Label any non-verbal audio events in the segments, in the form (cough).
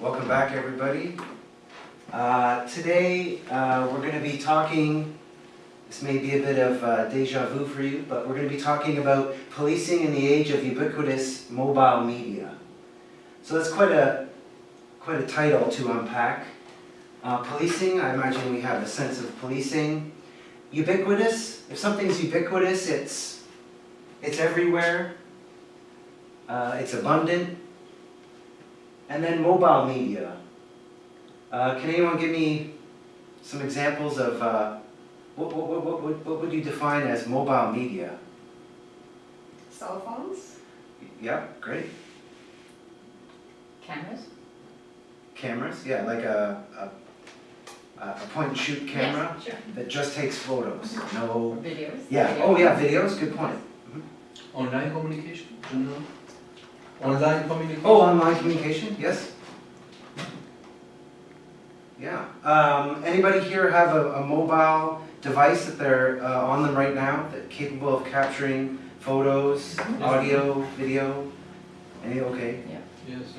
Welcome back, everybody. Uh, today, uh, we're going to be talking, this may be a bit of uh, deja vu for you, but we're going to be talking about policing in the age of ubiquitous mobile media. So that's quite a, quite a title to unpack. Uh, policing, I imagine we have a sense of policing. Ubiquitous, if something's ubiquitous, it's, it's everywhere, uh, it's abundant. And then mobile media. Uh, can anyone give me some examples of uh, what, what, what, what, what would you define as mobile media? Cell phones? Yeah, great. Cameras? Cameras, yeah, like a, a, a point and shoot camera Yes, sure. that just takes photos. No, videos? yeah, Video. oh yeah, videos, good point. Online communication, general? Online communication? Oh, online communication, yes. Yeah. Um, anybody here have a, a mobile device that they're uh, on them right now that capable of capturing photos, audio, video? Any okay? Yeah. Yes.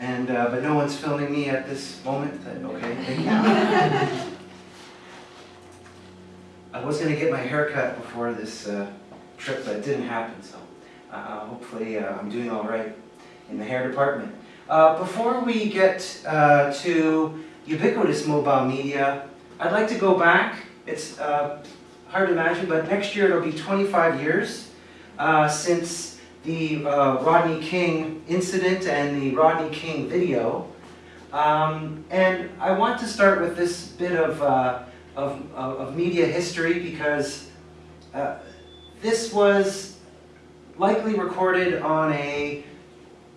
And uh, but no one's filming me at this moment. That, okay. (laughs) I was gonna get my hair cut before this uh, trip, but it didn't happen. So uh, hopefully uh, I'm doing all right in the hair department. Uh, before we get uh, to ubiquitous mobile media, I'd like to go back. It's uh, hard to imagine, but next year it'll be 25 years uh, since the Rodney King incident and the Rodney King video. Um, and I want to start with this bit of, of, of, media history because this was likely recorded on a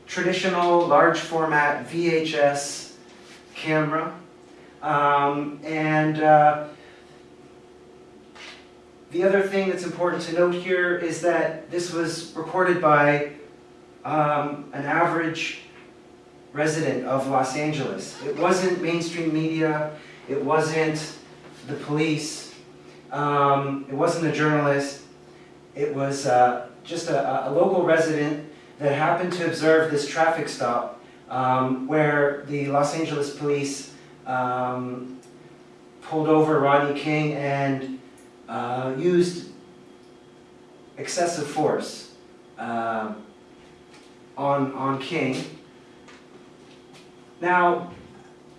traditional large format VHS camera. Um, and uh, the other thing that's important to note here is that this was recorded by um, an average resident of Los Angeles. It wasn't mainstream media, it wasn't the police, um, it wasn't a journalist, it was uh, just a, a local resident that happened to observe this traffic stop um, where the Los Angeles police um, pulled over Rodney King and uh, used excessive force uh, on, on King. Now,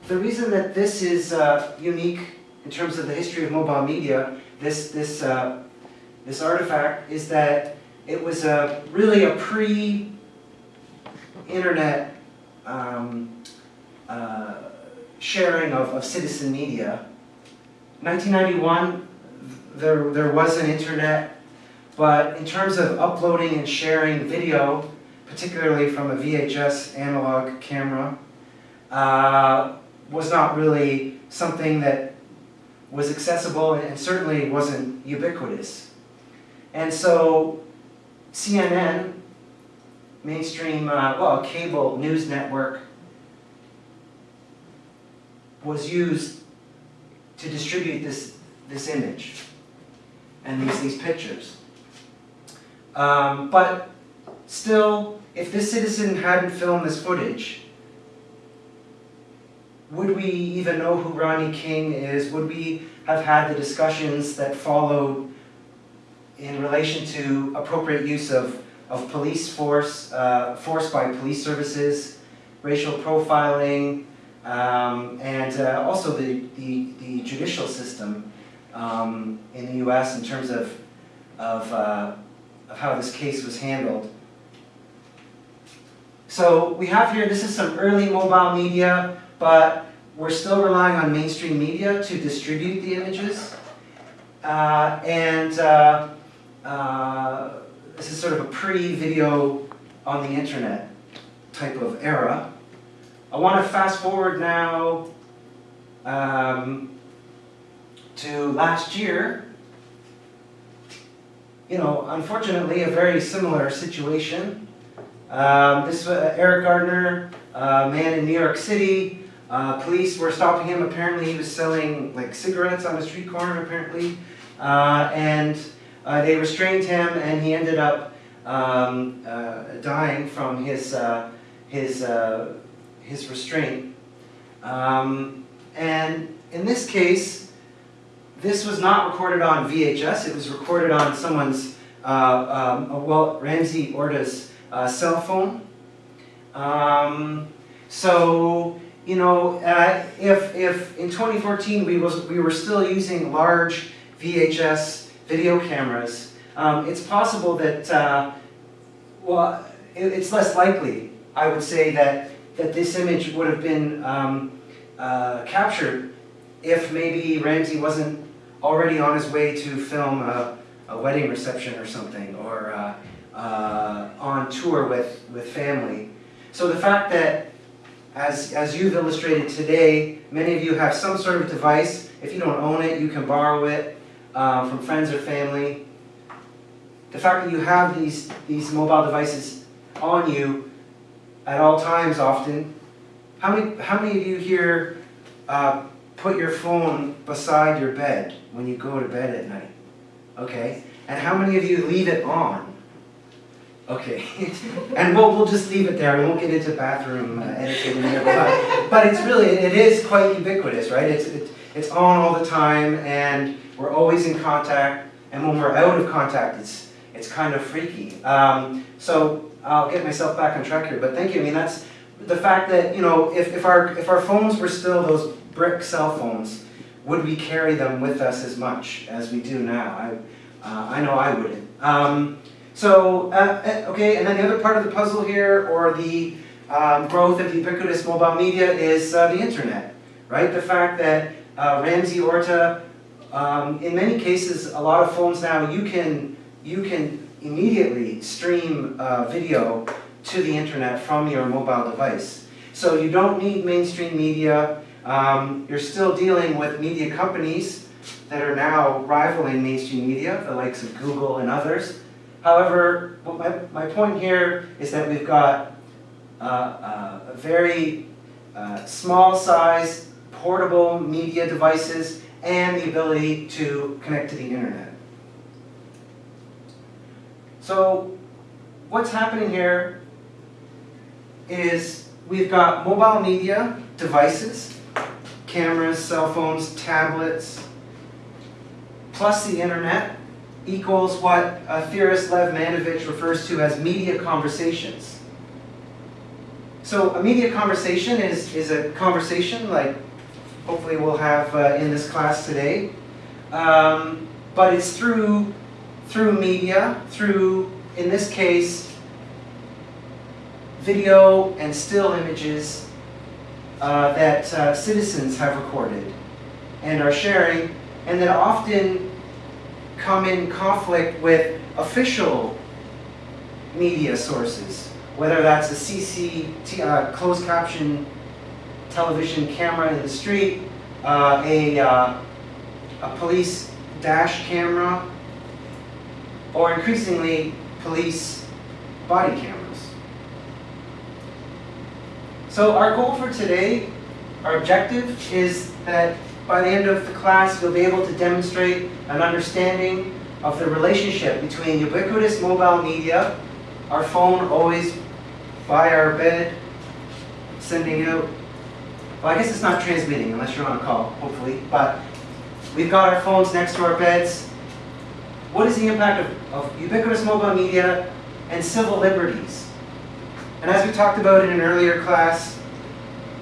the reason that this is uh, unique in terms of the history of mobile media, this, this, uh, this artifact, is that it was a, really a pre-internet um, uh, sharing of, of citizen media. 1991, there, there was an internet, but in terms of uploading and sharing video, particularly from a VHS analog camera, uh, was not really something that was accessible and certainly wasn't ubiquitous. And so CNN, mainstream, uh, well, cable news network, was used to distribute this, this image and these, these pictures. Um, but still, if this citizen hadn't filmed this footage, would we even know who Rodney King is? Would we have had the discussions that followed in relation to appropriate use of, of police force, uh, force by police services, racial profiling, um, and uh, also the, the, the judicial system um, in the US in terms of, of, uh, of how this case was handled. So we have here, this is some early mobile media, but we're still relying on mainstream media to distribute the images. Uh, and uh, uh, this is sort of a pre-video on the internet type of era. I want to fast forward now um, to last year. You know, unfortunately, a very similar situation. Um, this uh, Eric Garner, uh, man in New York City. Uh, police were stopping him. Apparently, he was selling like cigarettes on a street corner. Apparently, uh, and uh, they restrained him, and he ended up um, uh, dying from his uh, his uh, his restraint. Um, and in this case, this was not recorded on VHS, it was recorded on someone's, um, well, Ramsey Orta's cell phone. Um, so, you know, uh, if, if in 2014 we, was, we were still using large VHS video cameras, um, it's possible that, uh, well, it, it's less likely, I would say, that, that this image would have been um, uh, captured if maybe Ramsey wasn't already on his way to film a, a wedding reception or something, or uh, uh, on tour with, with family. So the fact that, as, as you've illustrated today, many of you have some sort of device. If you don't own it, you can borrow it uh, from friends or family. The fact that you have these, these mobile devices on you at all times often. How many, how many of you here uh, put your phone beside your bed when you go to bed at night? Okay, and how many of you leave it on? Okay, (laughs) and we'll, we'll just leave it there, we won't get into bathroom uh, etiquette in here, but, but it's really, it is quite ubiquitous, right? It's, it- it's on all the time, and we're always in contact, and when we're out of contact, it's, it's kind of freaky. Um, so I'll get myself back on track here, but thank you, I mean, that's, the fact that, you know, if, if our, if our phones were still those brick cell phones, would we carry them with us as much as we do now? I, uh, I know I wouldn't. Um, so, uh, eh, okay, and then the other part of the puzzle here, or the um, growth of ubiquitous mobile media, is uh, the internet, right? The fact that uh, Ramsey Orta, um, in many cases, a lot of phones now, you can, you can immediately stream uh, video to the internet from your mobile device. So you don't need mainstream media. Um, you're still dealing with media companies that are now rivaling mainstream media, the likes of Google and others. However, my, my point here is that we've got uh, uh, a very uh, small size portable media devices and the ability to connect to the internet. So what's happening here is we've got mobile media devices, cameras, cell phones, tablets, plus the internet equals what uh, theorist Lev Manovich refers to as media conversations. So a media conversation is, is a conversation like hopefully we'll have uh, in this class today. Um, but it's through, through media, through, in this case, video and still images uh, that uh, citizens have recorded and are sharing, and that often come in conflict with official media sources, whether that's a CC, uh, closed caption television camera in the street, uh, a, uh, a police dash camera, or increasingly police body cameras. So our goal for today, our objective is that by the end of the class you'll be able to demonstrate an understanding of the relationship between ubiquitous mobile media, our phone always by our bed, sending out well, I guess it's not transmitting unless you're on a call, hopefully, but we've got our phones next to our beds. What is the impact of, of ubiquitous mobile media and civil liberties? And as we talked about in an earlier class,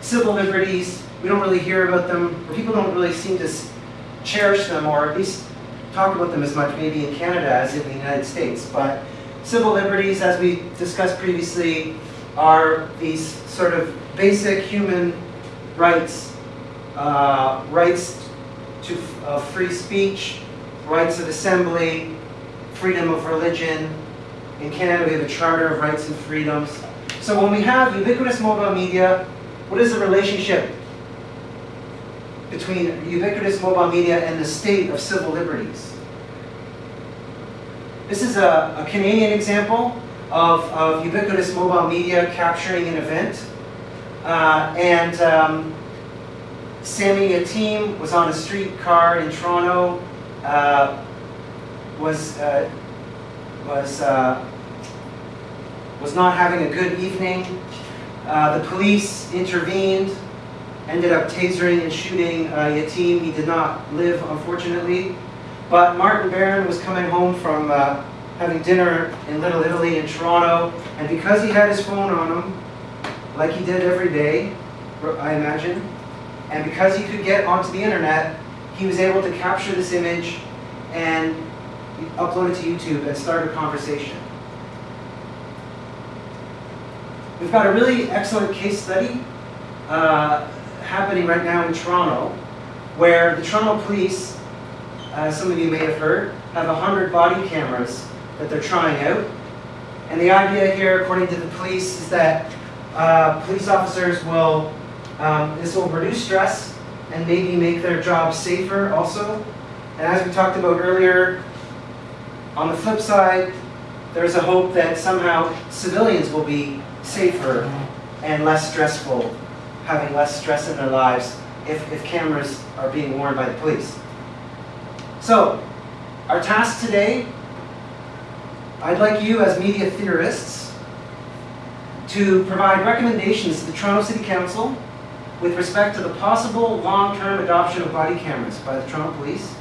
civil liberties, we don't really hear about them, or people don't really seem to cherish them, or at least talk about them as much maybe in Canada as in the United States. But civil liberties, as we discussed previously, are these sort of basic human rights, uh, rights to uh, free speech, rights of assembly, freedom of religion. In Canada, we have a Charter of Rights and Freedoms. So when we have ubiquitous mobile media, what is the relationship between ubiquitous mobile media and the state of civil liberties? This is a, a Canadian example of, of ubiquitous mobile media capturing an event. Uh, and um, Sammy Yatim was on a streetcar in Toronto, uh, was, uh, was, uh, was not having a good evening. Uh, the police intervened ended up tasering and shooting uh, Yatim. He did not live, unfortunately. But Martin Barron was coming home from having dinner in Little Italy in Toronto, and because he had his phone on him, like he did every day, I imagine, and because he could get onto the internet, he was able to capture this image and upload it to YouTube and start a conversation. We've got a really excellent case study uh, happening right now in Toronto, where the Toronto Police, as some of you may have heard, have 100 body cameras that they're trying out. And the idea here, according to the police, is that uh, police officers will, um, this will reduce stress and maybe make their job safer also. And as we talked about earlier, on the flip side, there's a hope that somehow civilians will be safer and less stressful, having less stress in their lives if, if cameras are being worn by the police. So, our task today, I'd like you as media theorists to provide recommendations to the Toronto City Council with respect to the possible long-term adoption of body cameras by the Toronto Police.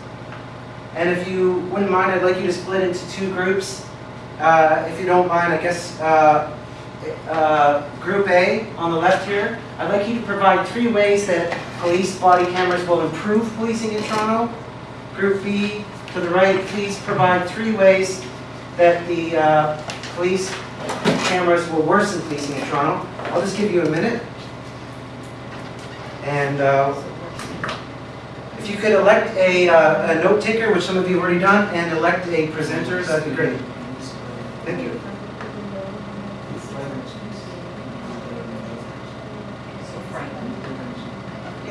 And if you wouldn't mind, I'd like you to split into two groups. Uh, if you don't mind, I guess, uh, uh, Group A on the left here, I'd like you to provide three ways that police body cameras will improve policing in Toronto. Group B to the right, please provide three ways that the uh, police cameras were worse worsen policing in Toronto. I'll just give you a minute. And uh, if you could elect a, uh, a note taker, which some of you have already done, and elect a presenter, that'd be great. Thank you.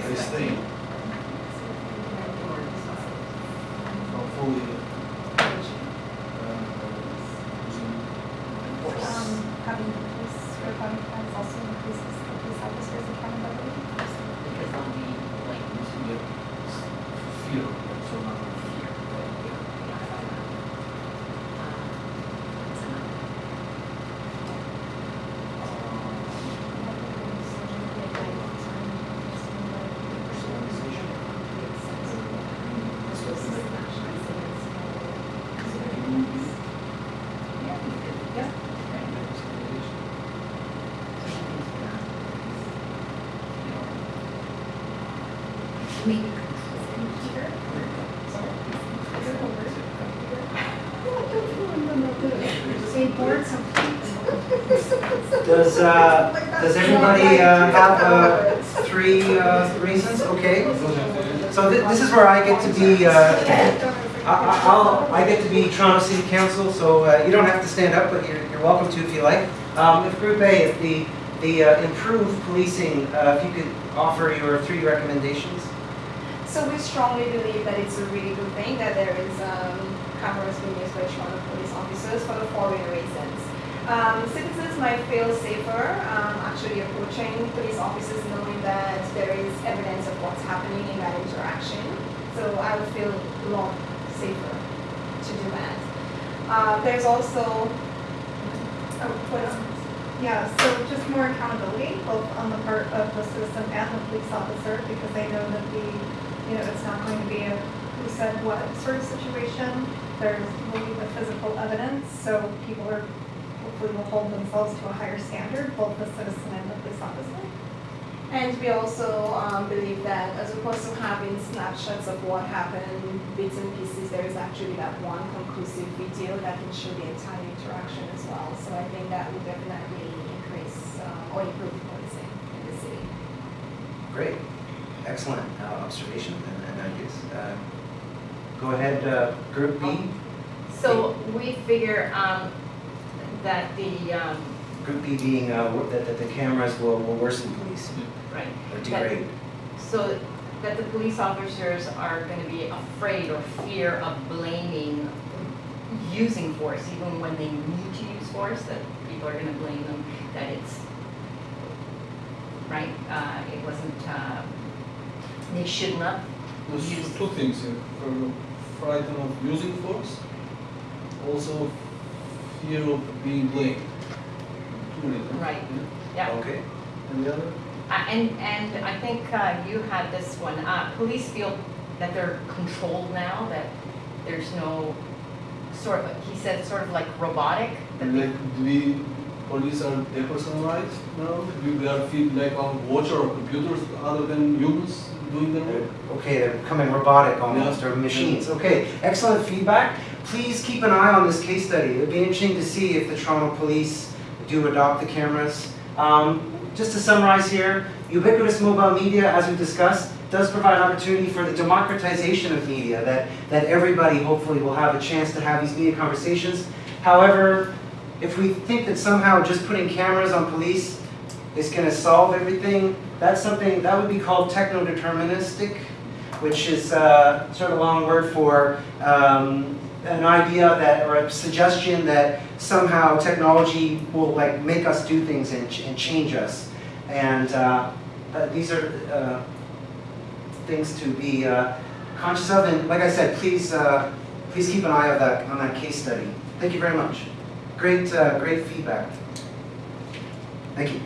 They stay. Not fully. Um, having police or body cams also increases the police officers' accountability. Because they'll be like, Fear, so now. Does, uh, does everybody uh, have uh, three uh, reasons? Okay. So thi- this is where I get to be, uh, I- I- I'll, I get to be Toronto City Council, so uh, you don't have to stand up, but you're, you're welcome to if you like. Um, If Group A, if the, the improved policing, if you could offer your three recommendations? So we strongly believe that it's a really good thing that there is um, cameras being used by Toronto police officers for the following reasons. Um, citizens might feel safer um, actually approaching police officers knowing that there is evidence of what's happening in that interaction. So I would feel a lot safer to do that. Uh, there's also, oh? Yeah, so just more accountability, both on the part of the citizen and the police officer, because they know that the, you know, it's not going to be a who said what sort of situation. There's will be the physical evidence, so people are, hopefully will hold themselves to a higher standard, both the citizen and the police officer. And we also um, believe that as opposed to having snapshots of what happened, bits and pieces, there is actually that one conclusive video that can show the entire interaction as well. So I think that would definitely increase um, or improve policing in the city. Great, excellent uh, observation and and ideas. Uh, Go ahead, uh, Group B. So we figure, um, that the, um, Group B being uh, that that the cameras will will worsen police right, or degrade. so that the police officers are gonna be afraid or fear of blaming using force, even when they need to use force, that people are gonna blame them, that it's, right, uh, it wasn't, uh, they should not There's Use- two things here, For frightened of using force, also fear of being blamed. Two reasons. Right. Yeah. Okay. And the other? Uh, And, and I think uh, you had this one, uh, police feel that they're controlled now, that there's no sort of, he said sort of like robotic, that Like, we, police are depersonalized now? They are feel like on watch or computers other than humans doing their work? Okay, they're becoming robotic almost, or machines. Okay, excellent feedback. Please keep an eye on this case study. It'd be interesting to see if the Toronto Police do adopt the cameras. Um, just to summarize here, ubiquitous mobile media, as we discussed, does provide an opportunity for the democratization of media, that, that everybody hopefully will have a chance to have these media conversations. However, if we think that somehow just putting cameras on police is going to solve everything, that's something, that would be called techno-deterministic, which is uh, sort of a long word for um, an idea that, or a suggestion that somehow technology will like make us do things and, and change us. And uh, uh, these are uh, things to be uh, conscious of. And like I said, please, uh, please keep an eye on that, on that case study. Thank you very much. Great, uh, great feedback. Thank you.